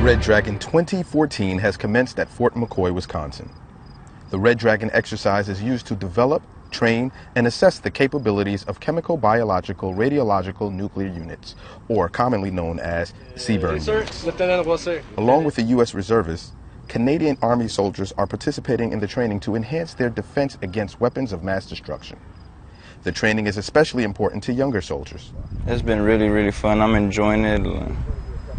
Red Dragon 2014 has commenced at Fort McCoy, Wisconsin. The Red Dragon exercise is used to develop, train, and assess the capabilities of chemical, biological, radiological nuclear units, or commonly known as CBRN units. Along with the U.S. reservists, Canadian Army soldiers are participating in the training to enhance their defense against weapons of mass destruction. The training is especially important to younger soldiers. It's been really, really fun. I'm enjoying it.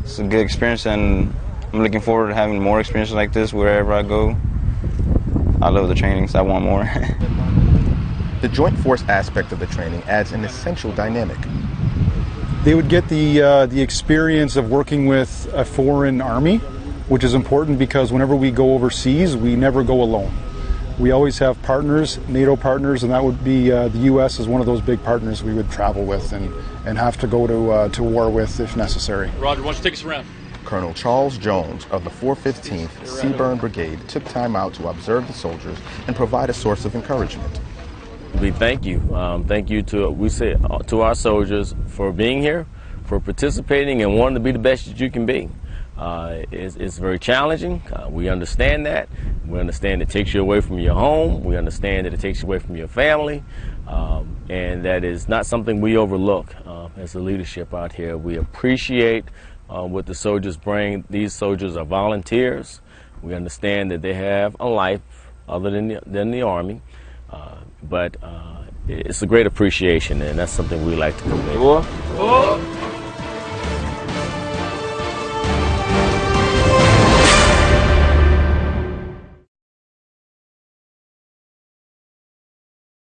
It's a good experience, and I'm looking forward to having more experiences like this wherever I go. I love the trainings. I want more. the joint force aspect of the training adds an essential dynamic. They would get the uh, the experience of working with a foreign army, which is important because whenever we go overseas, we never go alone. We always have partners, NATO partners, and that would be uh, the U.S. is one of those big partners we would travel with and, and have to go to uh, to war with if necessary. Roger, why don't you take us around? Colonel Charles Jones of the 415th CBRN Brigade took time out to observe the soldiers and provide a source of encouragement. We thank you. Um, thank you to we say uh, to our soldiers for being here, for participating and wanting to be the best that you can be. Uh, it's, it's, very challenging. Uh, we understand that. We understand it takes you away from your home. We understand that it takes you away from your family. Um, and that is not something we overlook uh, as a leadership out here. We appreciate uh, what the soldiers bring. These soldiers are volunteers. We understand that they have a life other than the, than the Army, uh, but uh, it's a great appreciation, and that's something we like to convey.